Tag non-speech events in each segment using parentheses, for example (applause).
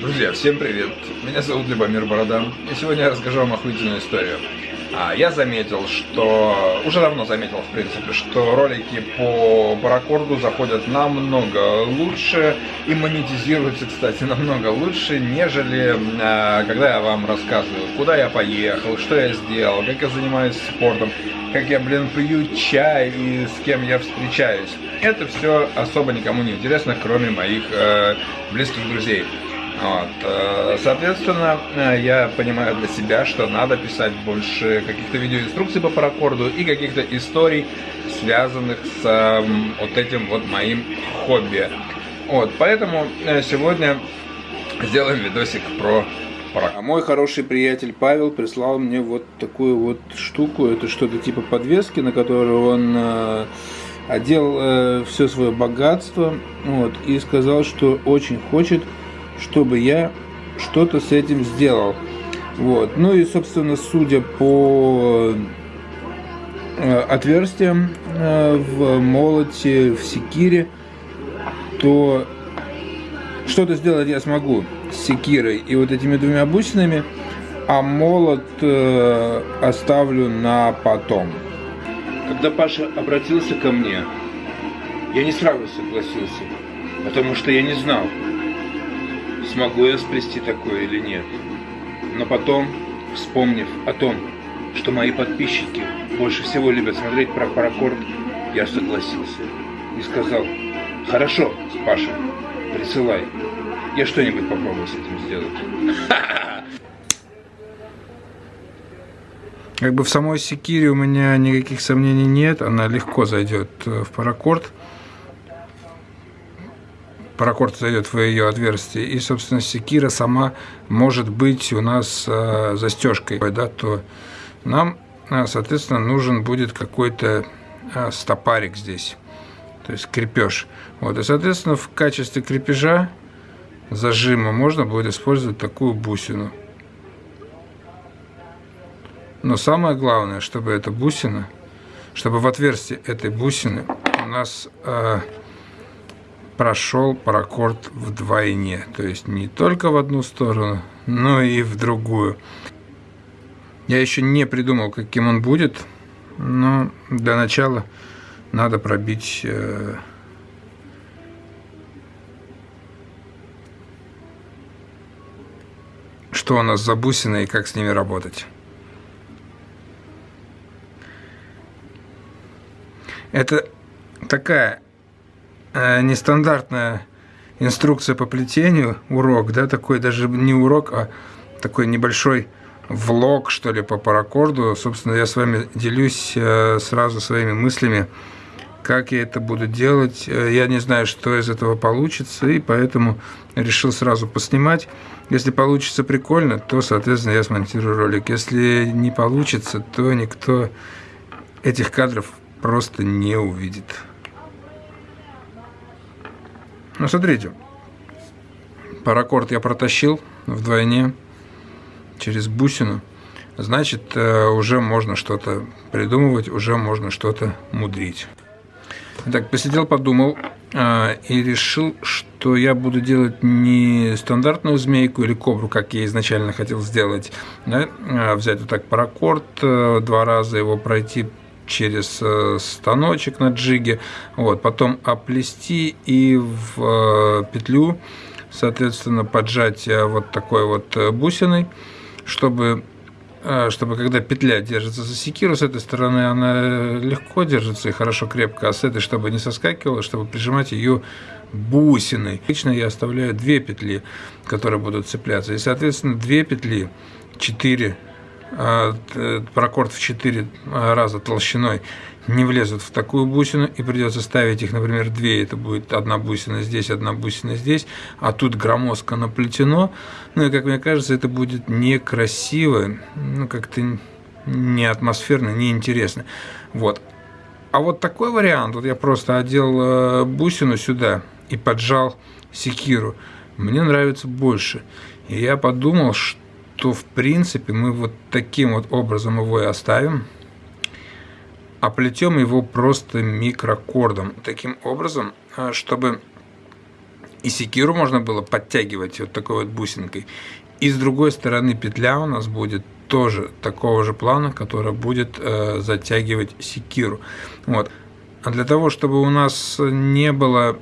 Друзья, всем привет! Меня зовут Любомир Борода, и сегодня я расскажу вам охуительную историю. А, я заметил, что... Уже давно заметил, в принципе, что ролики по паракорду заходят намного лучше и монетизируются, кстати, (laughs) намного лучше, нежели а, когда я вам рассказываю, куда я поехал, что я сделал, как я занимаюсь спортом, как я, блин, пью чай и с кем я встречаюсь. Это все особо никому не интересно, кроме моих э, близких друзей. Вот. Э, соответственно, э, я понимаю для себя, что надо писать больше каких-то видеоинструкций по паракорду и каких-то историй, связанных с вот этим вот моим хобби. Вот, поэтому э, сегодня сделаем видосик про паракорд. А мой хороший приятель Павел прислал мне вот такую вот штуку. Это что-то типа подвески, на которую он одел все свое богатство. Вот, и сказал, что очень хочет чтобы я что-то с этим сделал. Вот. Ну и, собственно, судя по э, отверстиям э, в молоте, в секире, то что-то сделать я смогу с секирой и вот этими двумя бусинами, а молот э, оставлю на потом. Когда Паша обратился ко мне, я не сразу согласился, потому что я не знал, смогу я сплести такое или нет. Но потом, вспомнив о том, что мои подписчики больше всего любят смотреть про паракорд, я согласился и сказал, хорошо, Паша, присылай, я что-нибудь попробую с этим сделать. Как бы в самой секире у меня никаких сомнений нет, она легко зайдет э, в паракорд паракорд зайдет в ее отверстие, и, собственно, секира сама может быть у нас э, застежкой, да, то нам, э, соответственно, нужен будет какой-то э, стопарик здесь, то есть крепеж. Вот, и, соответственно, в качестве крепежа зажима можно будет использовать такую бусину. Но самое главное, чтобы эта бусина, чтобы в отверстие этой бусины у нас э, прошел паракорд вдвойне. То есть не только в одну сторону, но и в другую. Я еще не придумал, каким он будет, но для начала надо пробить э, что у нас за бусины и как с ними работать. Это такая нестандартная инструкция по плетению, урок, да, такой даже не урок, а такой небольшой влог, что ли, по паракорду. Собственно, я с вами делюсь э, сразу своими мыслями, как я это буду делать. Э, я не знаю, что из этого получится, и поэтому решил сразу поснимать. Если получится прикольно, то, соответственно, я смонтирую ролик. Если не получится, то никто этих кадров просто не увидит. Ну, смотрите, паракорд я протащил вдвойне через бусину. Значит, э, уже можно что-то придумывать, уже можно что-то мудрить. Так, посидел, подумал э, и решил, что я буду делать не стандартную змейку или кобру, как я изначально хотел сделать, да? А взять вот так паракорд, э, два раза его пройти через э, станочек на джиге, вот, потом оплести и в э, петлю, соответственно, поджать э, вот такой вот бусиной, чтобы чтобы когда петля держится за секиру, с этой стороны она легко держится и хорошо крепко, а с этой, чтобы не соскакивала, чтобы прижимать ее бусиной. Обычно я оставляю две петли, которые будут цепляться, и, соответственно, две петли, четыре а, паракорд в 4 а, раза толщиной не влезут в такую бусину, и придется ставить их, например, две, это будет одна бусина здесь, одна бусина здесь, а тут громоздко наплетено, ну и, как мне кажется, это будет некрасиво, ну, как-то не атмосферно, не интересно. Вот. А вот такой вариант, вот я просто одел э, бусину сюда и поджал секиру, мне нравится больше. И я подумал, что то в принципе мы вот таким вот образом его и оставим. Оплетем его просто микрокордом. Таким образом, а, чтобы И секиру можно было подтягивать вот такой вот бусинкой. И с другой стороны петля у нас будет тоже такого же плана, которая будет э, затягивать секиру. Вот. А для того, чтобы у нас не было, э,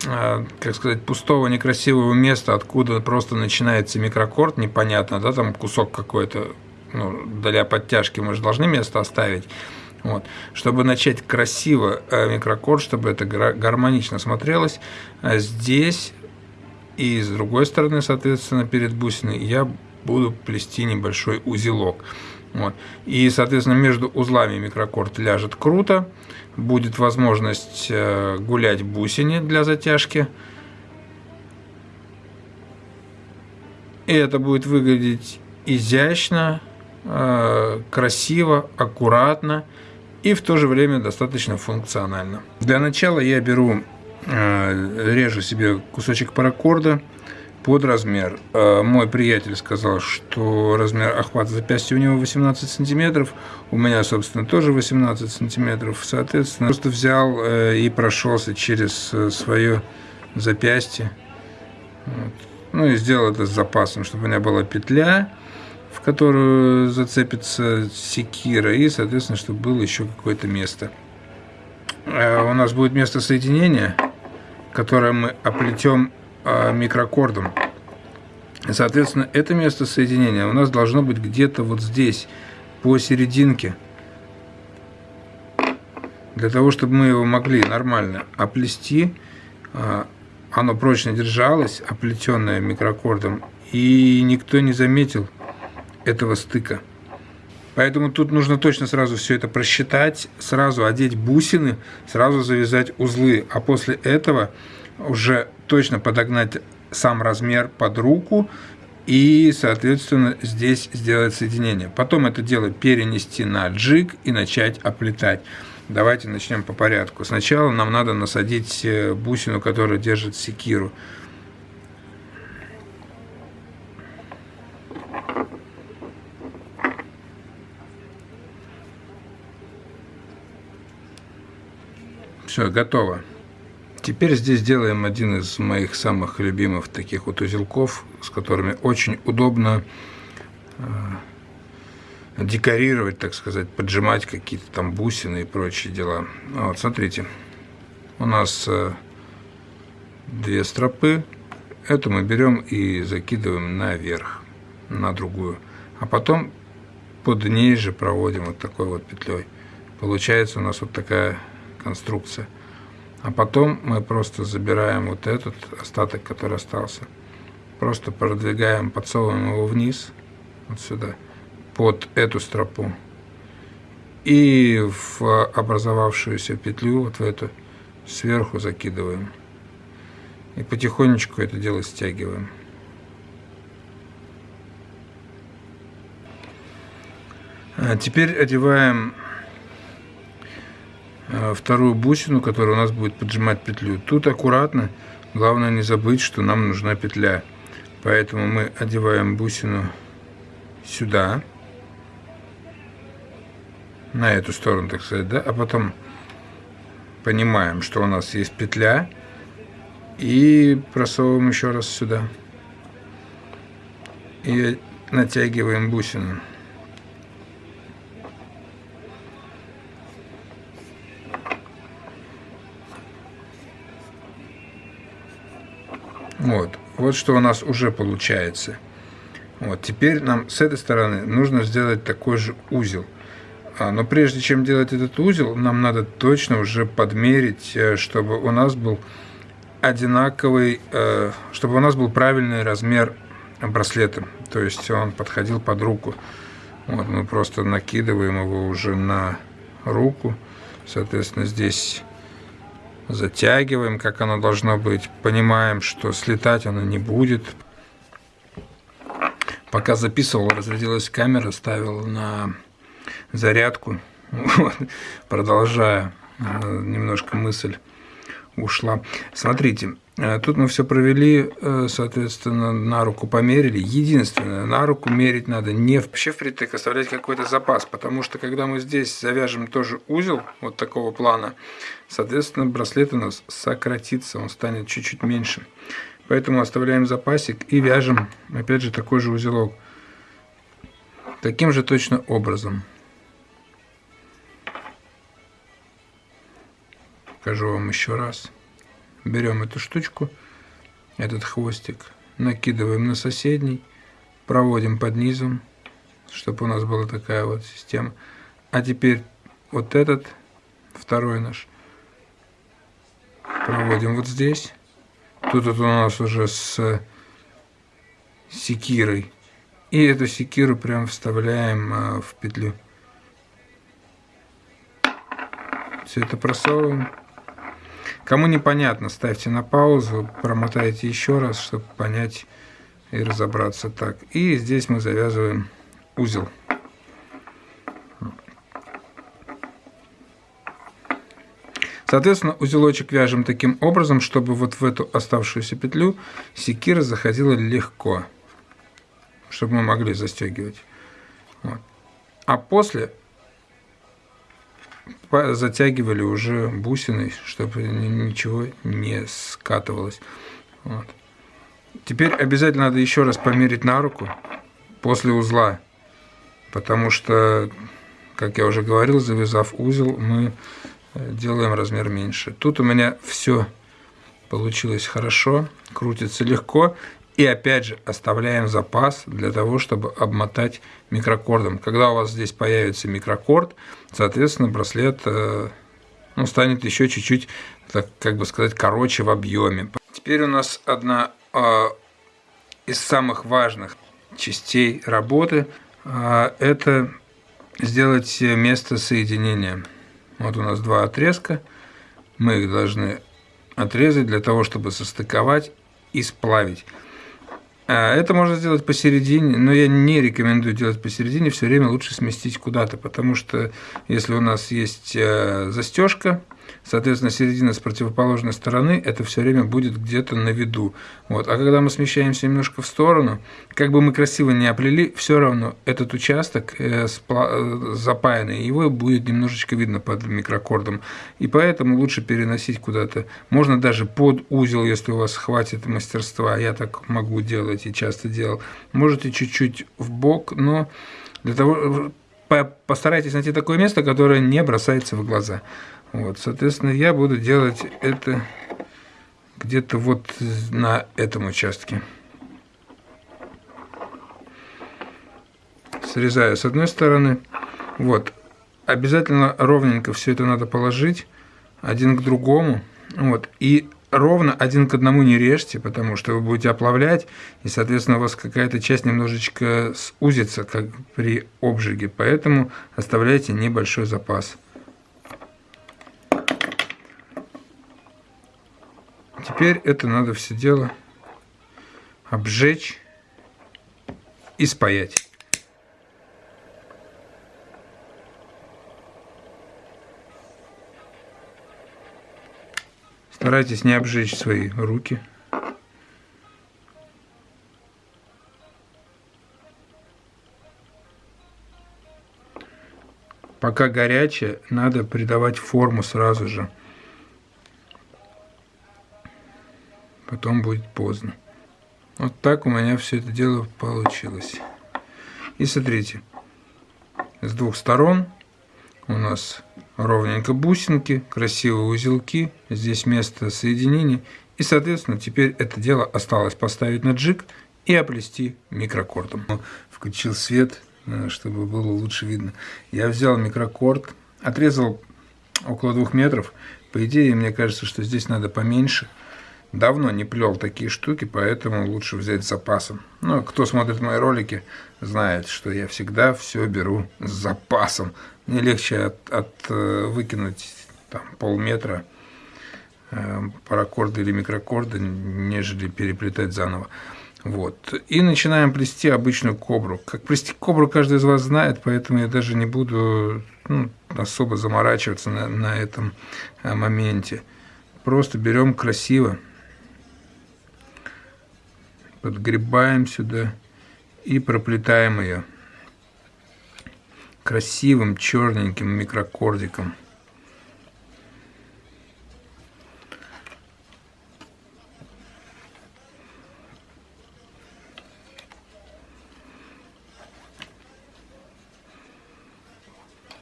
как сказать, пустого некрасивого места, откуда просто начинается микрокорд, непонятно, да, там кусок какой-то, ну, для подтяжки мы же должны место оставить. Вот. Чтобы начать красиво э, микрокорд, чтобы это гармонично смотрелось, э, здесь и с другой стороны, соответственно, перед бусиной я буду плести небольшой узелок. Вот. И, соответственно, между узлами микрокорд ляжет круто. Будет возможность э, гулять бусине для затяжки. И это будет выглядеть изящно, э, красиво, аккуратно и в то же время достаточно функционально. Для начала я беру Э, режу себе кусочек паракорда под размер. Э, мой приятель сказал, что размер охвата запястья у него 18 сантиметров, у меня, собственно, тоже 18 сантиметров. Соответственно, просто взял э, и прошелся через свое запястье. Вот. Ну и сделал это с запасом, чтобы у меня была петля, в которую зацепится секира, и, соответственно, чтобы было еще какое-то место. У нас будет место соединения которое мы оплетем микрокордом. Соответственно, это место соединения у нас должно быть где-то вот здесь, посерединке. Для того, чтобы мы его могли нормально оплести, а, оно прочно держалось, оплетенное микрокордом, и никто не заметил этого стыка. Поэтому тут нужно точно сразу все это просчитать, сразу одеть бусины, сразу завязать узлы, а после этого уже точно подогнать сам размер под руку и, соответственно, здесь сделать соединение. Потом это дело перенести на джиг и начать оплетать. Давайте начнем по порядку. Сначала нам надо насадить э, бусину, которая держит секиру. Все, готово. Теперь здесь делаем один из моих самых любимых таких вот узелков, с которыми очень удобно э, декорировать, так сказать, поджимать какие-то там бусины и прочие дела. Вот, смотрите, у нас э, две стропы. Эту мы берем и закидываем наверх, на другую. А потом под ней же проводим вот такой вот петлей. Получается у нас вот такая конструкция. А потом мы просто забираем вот этот остаток, который остался. Просто продвигаем, подсовываем его вниз, вот сюда, под эту стропу. И в образовавшуюся петлю, вот в эту, сверху закидываем. И потихонечку это дело стягиваем. А теперь одеваем вторую бусину, которая у нас будет поджимать петлю. Тут аккуратно, главное не забыть, что нам нужна петля. Поэтому мы одеваем бусину сюда, на эту сторону, так сказать, да, а потом понимаем, что у нас есть петля, и просовываем еще раз сюда. И натягиваем бусину. Вот, что у нас уже получается. Вот, теперь нам с этой стороны нужно сделать такой же узел. А, но прежде чем делать этот узел, нам надо точно уже подмерить, э, чтобы у нас был одинаковый, э, чтобы у нас был правильный размер браслета. То есть он подходил под руку. Вот, мы просто накидываем его уже на руку. Соответственно, здесь затягиваем, как оно должно быть, понимаем, что слетать оно не будет. Пока записывал, разрядилась камера, ставил на зарядку, (laughs) вот, продолжая, э, немножко мысль ушла. Смотрите, тут мы все провели, э, соответственно, на руку померили. Единственное, на руку мерить надо не вообще впритык, оставлять какой-то запас, потому что когда мы здесь завяжем тоже узел вот такого плана, соответственно, браслет у нас сократится, он станет чуть-чуть меньше. Поэтому оставляем запасик и вяжем, опять же, такой же узелок. Таким же точно образом. Покажу вам еще раз берем эту штучку, этот хвостик, накидываем на соседний, проводим под низом, чтобы у нас была такая вот система. А теперь вот этот, второй наш, проводим вот здесь. Тут вот у нас уже с секирой. И эту секиру прям вставляем а, в петлю. Все это просовываем. Кому непонятно, ставьте на паузу, промотайте еще раз, чтобы понять и разобраться так. И здесь мы завязываем узел. Соответственно, узелочек вяжем таким образом, чтобы вот в эту оставшуюся петлю секира заходила легко, чтобы мы могли застегивать. Вот. А после затягивали уже бусиной, чтобы ничего не скатывалось. Вот. Теперь обязательно надо еще раз померить на руку после узла, потому что, как я уже говорил, завязав узел, мы э, делаем размер меньше. Тут у меня все получилось хорошо, крутится легко. И опять же оставляем запас для того, чтобы обмотать микрокордом. Когда у вас здесь появится микрокорд, соответственно, браслет э, ну, станет еще чуть-чуть, как бы сказать, короче в объеме. Теперь у нас одна э, из самых важных частей работы э, это сделать место соединения. Вот у нас два отрезка. Мы их должны отрезать для того, чтобы состыковать и сплавить. А, это можно сделать посередине, но я не рекомендую делать посередине, все время лучше сместить куда-то, потому что если у нас есть э, застежка, Соответственно, середина с противоположной стороны это все время будет где-то на виду. Вот. А когда мы смещаемся немножко в сторону, как бы мы красиво не оплели, все равно этот участок э, э, запаянный, его будет немножечко видно под микрокордом. И поэтому лучше переносить куда-то. Можно даже под узел, если у вас хватит мастерства. Я так могу делать и часто делал. Можете чуть-чуть в бок, но для того постарайтесь найти такое место, которое не бросается в глаза. Вот, соответственно, я буду делать это где-то вот на этом участке. Срезаю с одной стороны. Вот. Обязательно ровненько все это надо положить один к другому. Вот. И ровно один к одному не режьте, потому что вы будете оплавлять, и, соответственно, у вас какая-то часть немножечко сузится, как при обжиге. Поэтому оставляйте небольшой запас. Теперь это надо все дело обжечь и спаять. Старайтесь не обжечь свои руки. Пока горячее, надо придавать форму сразу же. потом будет поздно. Вот так у меня все это дело получилось. И смотрите, с двух сторон у нас ровненько бусинки, красивые узелки, здесь место соединения. И, соответственно, теперь это дело осталось поставить на джиг и оплести микрокордом. Включил свет, э, чтобы было лучше видно. Я взял микрокорд, отрезал около двух метров. По идее, мне кажется, что здесь надо поменьше – Давно не плел такие штуки, поэтому лучше взять с запасом. Ну, кто смотрит мои ролики, знает, что я всегда все беру с запасом. Мне легче от, от э, выкинуть там, полметра э, паракорда или микрокорда, нежели переплетать заново. Вот. И начинаем плести обычную кобру. Как плести кобру каждый из вас знает, поэтому я даже не буду ну, особо заморачиваться на, на этом э, моменте. Просто берем красиво подгребаем сюда и проплетаем ее красивым черненьким микрокордиком.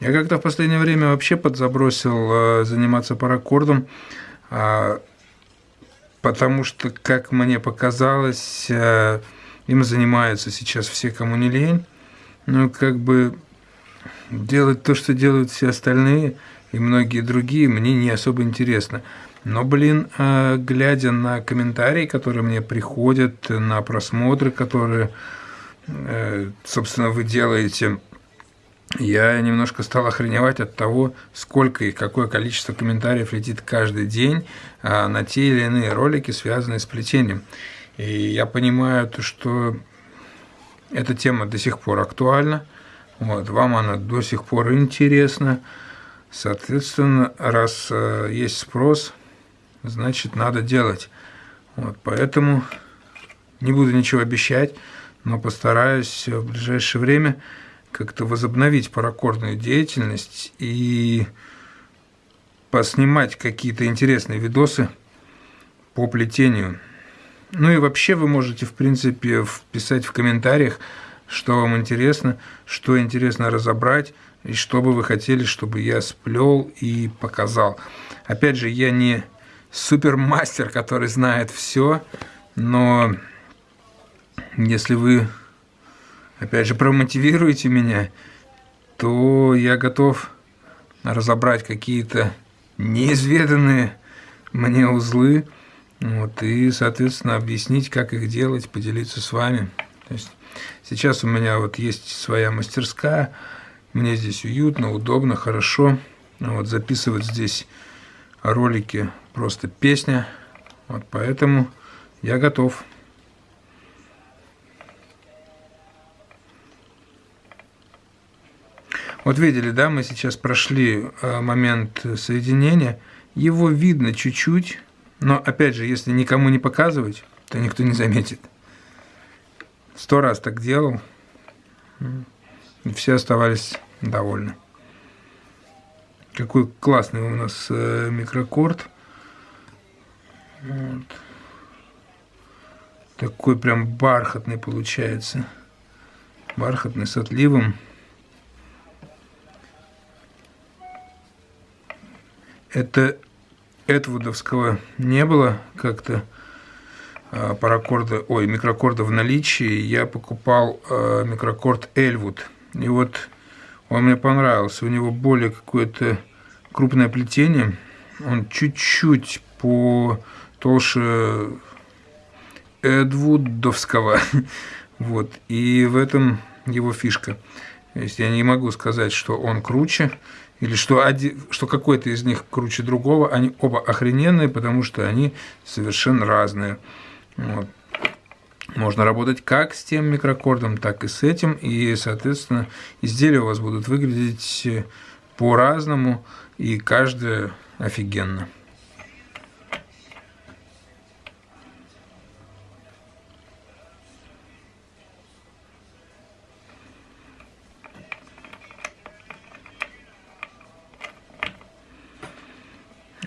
Я как-то в последнее время вообще подзабросил э, заниматься паракордом, э, потому что, как мне показалось, э, им занимаются сейчас все, кому не лень. Ну, как бы делать то, что делают все остальные и многие другие, мне не особо интересно. Но, блин, э, глядя на комментарии, которые мне приходят, на просмотры, которые, э, собственно, вы делаете я немножко стал охреневать от того, сколько и какое количество комментариев летит каждый день а, на те или иные ролики, связанные с плетением. И я понимаю, что эта тема до сих пор актуальна, вот, вам она до сих пор интересна. Соответственно, раз э, есть спрос, значит, надо делать. Вот, поэтому не буду ничего обещать, но постараюсь в ближайшее время как-то возобновить паракордную деятельность и поснимать какие-то интересные видосы по плетению. Ну и вообще вы можете, в принципе, вписать в комментариях, что вам интересно, что интересно разобрать, и что бы вы хотели, чтобы я сплел и показал. Опять же, я не супермастер, который знает все, но если вы опять же, промотивируете меня, то я готов разобрать какие-то неизведанные мне узлы, вот, и, соответственно, объяснить, как их делать, поделиться с вами. То есть сейчас у меня вот есть своя мастерская, мне здесь уютно, удобно, хорошо. Вот, записывать здесь ролики просто песня, вот, поэтому я готов. Вот видели, да, мы сейчас прошли э, момент соединения. Его видно чуть-чуть, но опять же, если никому не показывать, то никто не заметит. Сто раз так делал, и все оставались довольны. Какой классный у нас э, микрокорд. Вот. Такой прям бархатный получается. Бархатный с отливом. это Эдвудовского не было как-то паракорда, ой, микрокорда в наличии, я покупал э, микрокорд Эльвуд. И вот он мне понравился. У него более какое-то крупное плетение. Он чуть-чуть по толще Эдвудовского. (laughs) вот. И в этом его фишка. То есть я не могу сказать, что он круче или что, что какой-то из них круче другого, они оба охрененные, потому что они совершенно разные. Вот. Можно работать как с тем микрокордом, так и с этим, и, соответственно, изделия у вас будут выглядеть по-разному, и каждое офигенно.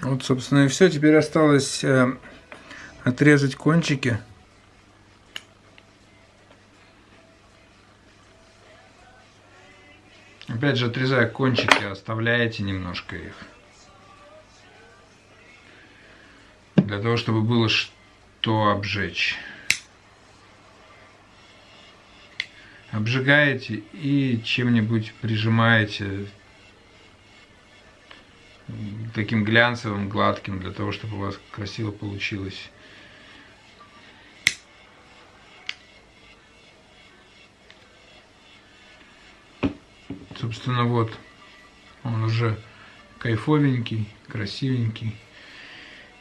Вот, собственно, и все. Теперь осталось э, отрезать кончики. Опять же, отрезая кончики, оставляете немножко их. Для того, чтобы было что обжечь. Обжигаете и чем-нибудь прижимаете таким глянцевым, гладким, для того, чтобы у вас красиво получилось. Собственно, вот он уже кайфовенький, красивенький.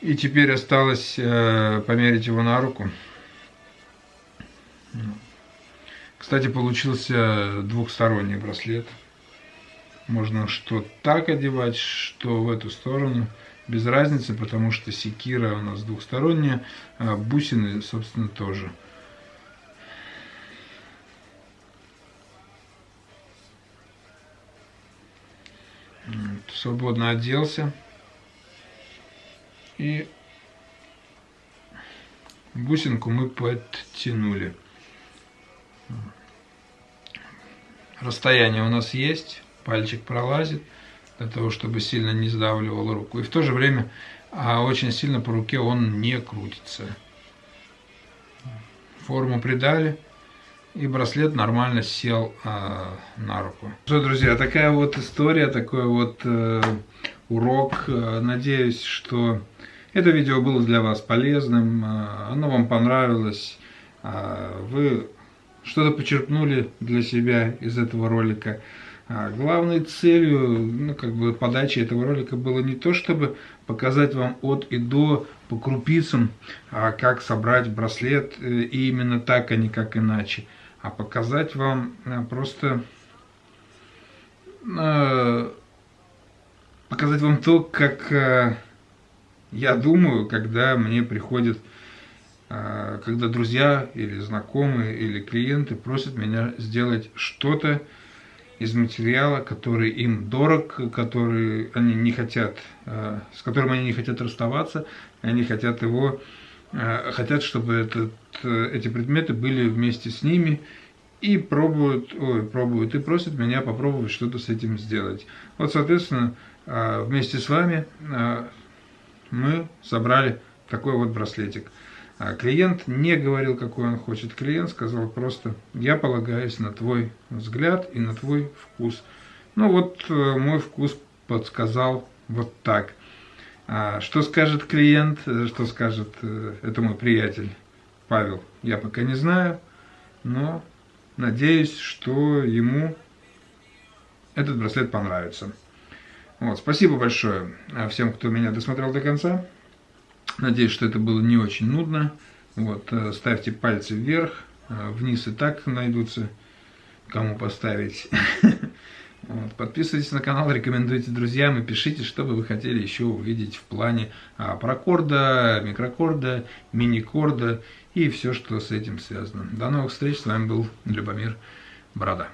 И теперь осталось э, померить его на руку. Кстати, получился двухсторонний браслет. Можно что так одевать, что в эту сторону. Без разницы, потому что секира у нас двухсторонняя, а бусины, собственно, тоже. Свободно оделся. И бусинку мы подтянули. Расстояние у нас есть, пальчик пролазит, для того, чтобы сильно не сдавливал руку. И в то же время а очень сильно по руке он не крутится. Форму придали, и браслет нормально сел э, на руку. Что, друзья, такая вот история, такой вот э, урок. Надеюсь, что это видео было для вас полезным, э, оно вам понравилось, э, вы что-то почерпнули для себя из этого ролика. А главной целью, ну, как бы подачи этого ролика было не то, чтобы показать вам от и до по крупицам, а как собрать браслет э, и именно так, а не как иначе, а показать вам э, просто э, показать вам то, как я думаю, когда мне приходит, когда друзья или знакомые или клиенты просят меня сделать что-то, из материала, который им дорог, который они не хотят, э, с которым они не хотят расставаться, они хотят его, э, хотят, чтобы этот, э, эти предметы были вместе с ними и пробуют, ой, пробуют и просят меня попробовать что-то с этим сделать. Вот, соответственно, вместе с вами мы собрали такой вот браслетик. Клиент не говорил, какой он хочет. Клиент сказал просто, я полагаюсь на твой взгляд и на твой вкус. Ну вот э, мой вкус подсказал вот так. А что скажет клиент, э, что скажет э, это мой приятель Павел, я пока не знаю, но надеюсь, что ему этот браслет понравится. Вот, спасибо большое всем, кто меня досмотрел до конца. Надеюсь, что это было не очень нудно. Вот, э, ставьте пальцы вверх, вниз и так найдутся, кому поставить. (laughs) Подписывайтесь на канал, рекомендуйте друзьям и пишите, что бы вы хотели еще увидеть в плане а, прокорда, микрокорда, мини-корда и все, что с этим связано. До новых встреч, с вами был Любомир Борода.